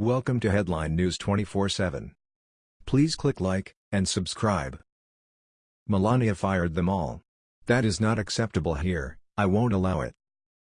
Welcome to Headline News 24/7. Please click like and subscribe. Melania fired them all. That is not acceptable here, I won't allow it.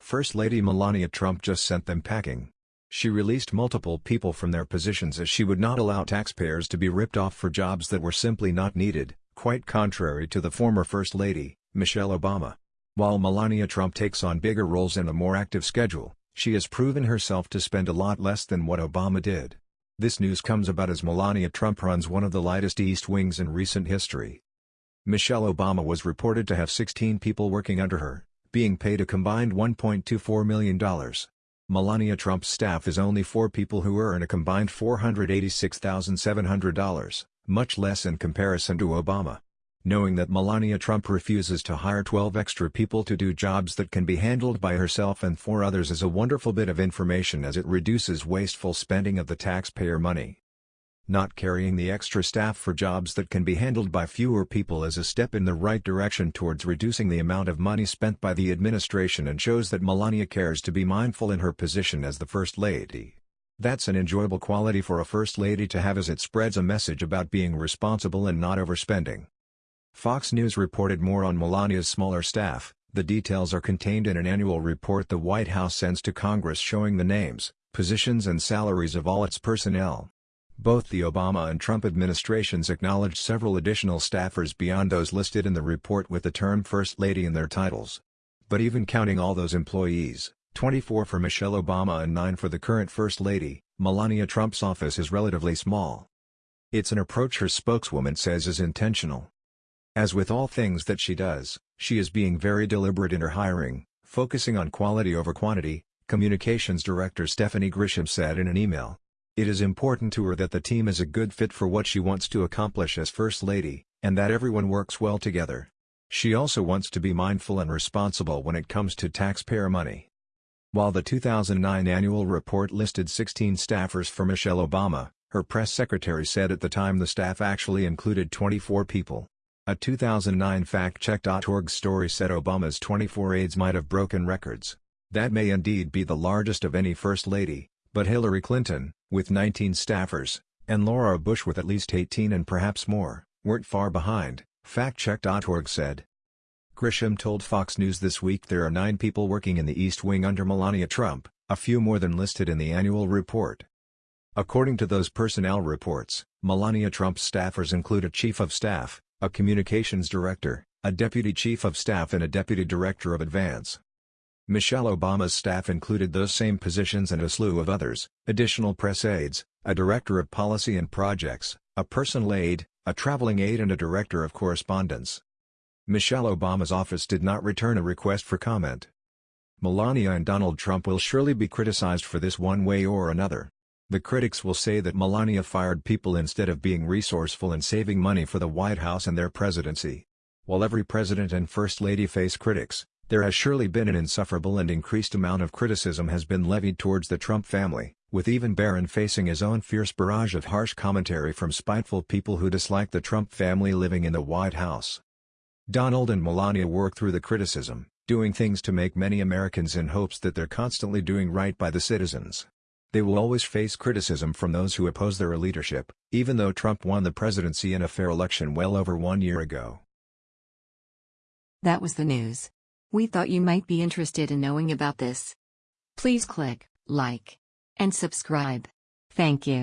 First Lady Melania Trump just sent them packing. She released multiple people from their positions as she would not allow taxpayers to be ripped off for jobs that were simply not needed, quite contrary to the former First Lady, Michelle Obama. While Melania Trump takes on bigger roles and a more active schedule, she has proven herself to spend a lot less than what Obama did. This news comes about as Melania Trump runs one of the lightest East Wings in recent history. Michelle Obama was reported to have 16 people working under her, being paid a combined $1.24 million. Melania Trump's staff is only four people who earn a combined $486,700, much less in comparison to Obama knowing that Melania Trump refuses to hire 12 extra people to do jobs that can be handled by herself and four others is a wonderful bit of information as it reduces wasteful spending of the taxpayer money. Not carrying the extra staff for jobs that can be handled by fewer people is a step in the right direction towards reducing the amount of money spent by the administration and shows that Melania cares to be mindful in her position as the First Lady. That's an enjoyable quality for a First Lady to have as it spreads a message about being responsible and not overspending. Fox News reported more on Melania's smaller staff. The details are contained in an annual report the White House sends to Congress showing the names, positions and salaries of all its personnel. Both the Obama and Trump administrations acknowledged several additional staffers beyond those listed in the report with the term First Lady in their titles. But even counting all those employees, 24 for Michelle Obama and 9 for the current First Lady, Melania Trump's office is relatively small. It's an approach her spokeswoman says is intentional. As with all things that she does, she is being very deliberate in her hiring, focusing on quality over quantity, Communications Director Stephanie Grisham said in an email. It is important to her that the team is a good fit for what she wants to accomplish as First Lady, and that everyone works well together. She also wants to be mindful and responsible when it comes to taxpayer money. While the 2009 annual report listed 16 staffers for Michelle Obama, her press secretary said at the time the staff actually included 24 people. A 2009 FactCheck.org story said Obama's 24 aides might have broken records. That may indeed be the largest of any First Lady, but Hillary Clinton, with 19 staffers, and Laura Bush with at least 18 and perhaps more, weren't far behind, FactCheck.org said. Grisham told Fox News this week there are nine people working in the East Wing under Melania Trump, a few more than listed in the annual report. According to those personnel reports, Melania Trump's staffers include a chief of staff, a communications director, a deputy chief of staff and a deputy director of advance. Michelle Obama's staff included those same positions and a slew of others, additional press aides, a director of policy and projects, a personal aide, a traveling aide and a director of correspondence. Michelle Obama's office did not return a request for comment. Melania and Donald Trump will surely be criticized for this one way or another. The critics will say that Melania fired people instead of being resourceful and saving money for the White House and their presidency. While every president and first lady face critics, there has surely been an insufferable and increased amount of criticism has been levied towards the Trump family, with even Barron facing his own fierce barrage of harsh commentary from spiteful people who dislike the Trump family living in the White House. Donald and Melania work through the criticism, doing things to make many Americans in hopes that they're constantly doing right by the citizens. They will always face criticism from those who oppose their leadership, even though Trump won the presidency in a fair election well over one year ago. That was the news. We thought you might be interested in knowing about this. Please click like and subscribe. Thank you.